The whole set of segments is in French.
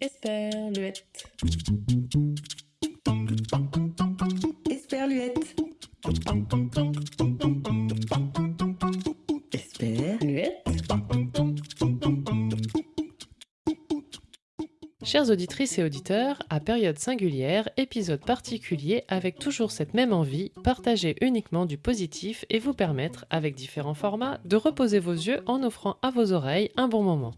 Esperluette. Esperluette. Chères auditrices et auditeurs, à période singulière, épisode particulier avec toujours cette même envie, partager uniquement du positif et vous permettre, avec différents formats, de reposer vos yeux en offrant à vos oreilles un bon moment.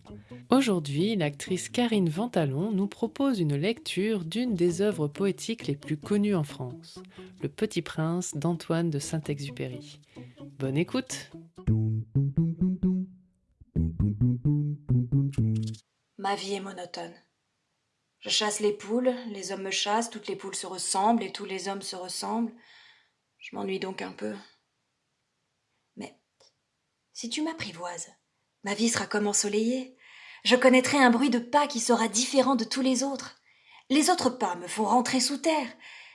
Aujourd'hui, l'actrice Karine Ventalon nous propose une lecture d'une des œuvres poétiques les plus connues en France, Le Petit Prince d'Antoine de Saint-Exupéry. Bonne écoute Ma vie est monotone. Je chasse les poules, les hommes me chassent, toutes les poules se ressemblent et tous les hommes se ressemblent. Je m'ennuie donc un peu. Mais si tu m'apprivoises, ma vie sera comme ensoleillée. Je connaîtrai un bruit de pas qui sera différent de tous les autres. Les autres pas me font rentrer sous terre.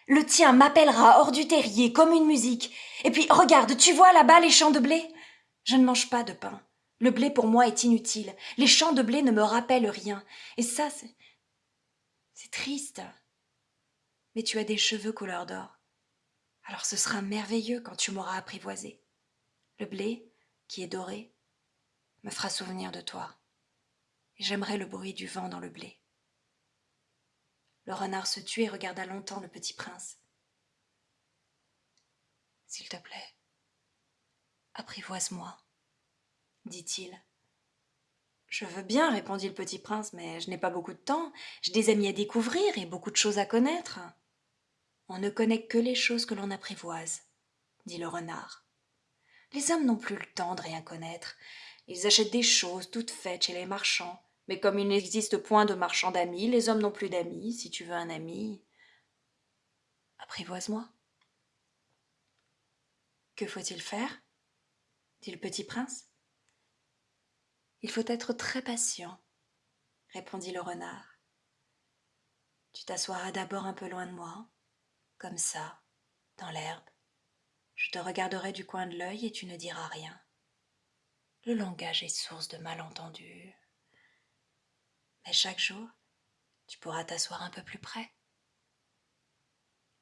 Le tien m'appellera hors du terrier comme une musique. Et puis regarde, tu vois là-bas les champs de blé? Je ne mange pas de pain. Le blé pour moi est inutile. Les champs de blé ne me rappellent rien. Et ça, c'est triste. Mais tu as des cheveux couleur d'or. Alors ce sera merveilleux quand tu m'auras apprivoisé. Le blé, qui est doré, me fera souvenir de toi. Et j'aimerais le bruit du vent dans le blé. Le renard se tut et regarda longtemps le petit prince. S'il te plaît, apprivoise-moi, dit-il. Je veux bien, répondit le petit prince, mais je n'ai pas beaucoup de temps. J'ai des amis à découvrir et beaucoup de choses à connaître. On ne connaît que les choses que l'on apprivoise, dit le renard. Les hommes n'ont plus le temps de rien connaître. Ils achètent des choses toutes faites chez les marchands. Mais comme il n'existe point de marchands d'amis, les hommes n'ont plus d'amis. Si tu veux un ami, apprivoise-moi. Que faut-il faire? dit le petit prince. Il faut être très patient, répondit le renard. Tu t'assoiras d'abord un peu loin de moi, comme ça, dans l'herbe. Je te regarderai du coin de l'œil et tu ne diras rien. Le langage est source de malentendus. Mais chaque jour, tu pourras t'asseoir un peu plus près.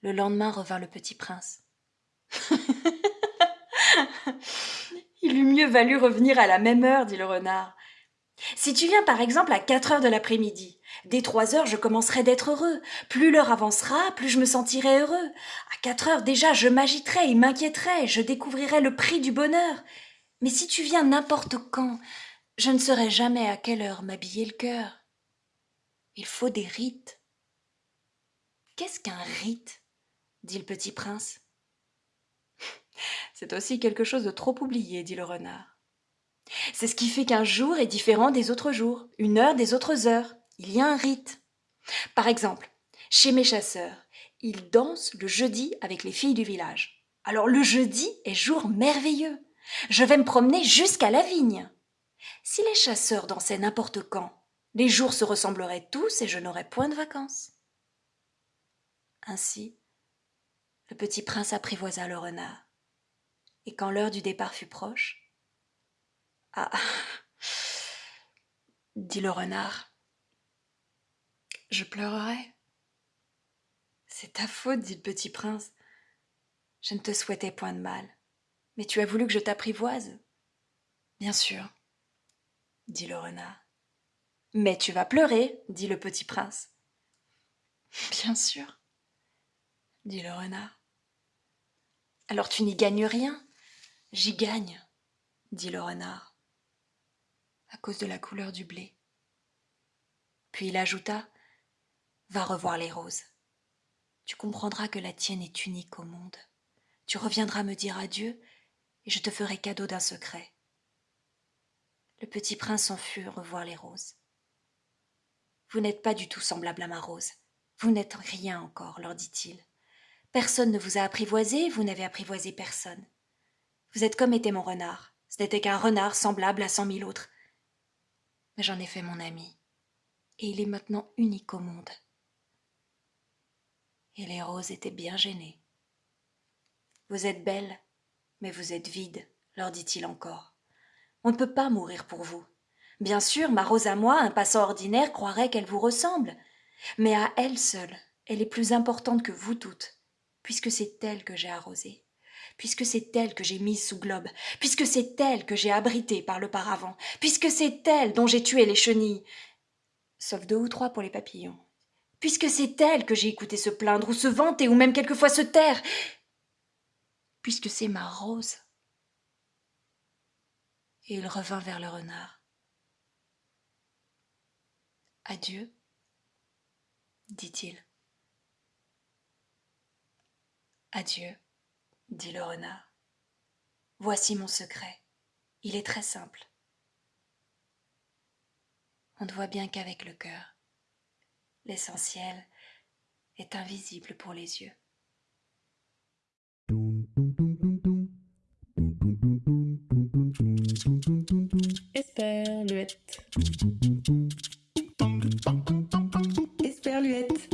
Le lendemain revint le petit prince. Il eût mieux valu revenir à la même heure, dit le renard. Si tu viens par exemple à quatre heures de l'après-midi, dès trois heures je commencerai d'être heureux. Plus l'heure avancera, plus je me sentirai heureux. À quatre heures déjà je m'agiterai et m'inquiéterai, je découvrirai le prix du bonheur. Mais si tu viens n'importe quand, je ne saurai jamais à quelle heure m'habiller le cœur. Il faut des rites. Qu'est-ce qu'un rite? dit le petit prince. C'est aussi quelque chose de trop oublié, dit le renard. C'est ce qui fait qu'un jour est différent des autres jours, une heure des autres heures. Il y a un rite. Par exemple, chez mes chasseurs, ils dansent le jeudi avec les filles du village. Alors le jeudi est jour merveilleux. Je vais me promener jusqu'à la vigne. Si les chasseurs dansaient n'importe quand, les jours se ressembleraient tous et je n'aurais point de vacances. Ainsi, le petit prince apprivoisa le renard et quand l'heure du départ fut proche. Ah dit le renard. Je pleurerai. C'est ta faute, dit le petit prince. Je ne te souhaitais point de mal, mais tu as voulu que je t'apprivoise. Bien sûr, dit le renard. Mais tu vas pleurer, dit le petit prince. Bien sûr, dit le renard. Alors tu n'y gagnes rien, J'y gagne, dit le renard, à cause de la couleur du blé. Puis il ajouta Va revoir les roses. Tu comprendras que la tienne est unique au monde. Tu reviendras me dire adieu, et je te ferai cadeau d'un secret. Le petit prince s'en fut revoir les roses. Vous n'êtes pas du tout semblable à ma rose. Vous n'êtes rien encore, leur dit-il. Personne ne vous a apprivoisé, vous n'avez apprivoisé personne. Vous êtes comme était mon renard. Ce n'était qu'un renard semblable à cent mille autres. Mais j'en ai fait mon ami. Et il est maintenant unique au monde. Et les roses étaient bien gênées. Vous êtes belle, mais vous êtes vide, leur dit-il encore. On ne peut pas mourir pour vous. Bien sûr, ma rose à moi, un passant ordinaire, croirait qu'elle vous ressemble. Mais à elle seule, elle est plus importante que vous toutes, puisque c'est elle que j'ai arrosée, puisque c'est elle que j'ai mise sous globe, puisque c'est elle que j'ai abritée par le paravent, puisque c'est elle dont j'ai tué les chenilles, sauf deux ou trois pour les papillons, puisque c'est elle que j'ai écouté se plaindre ou se vanter ou même quelquefois se taire, puisque c'est ma rose. Et il revint vers le renard. Adieu, dit-il. Adieu, dit le renard. Voici mon secret. Il est très simple. On ne voit bien qu'avec le cœur. L'essentiel est invisible pour les yeux. Esperluette. Esperluette.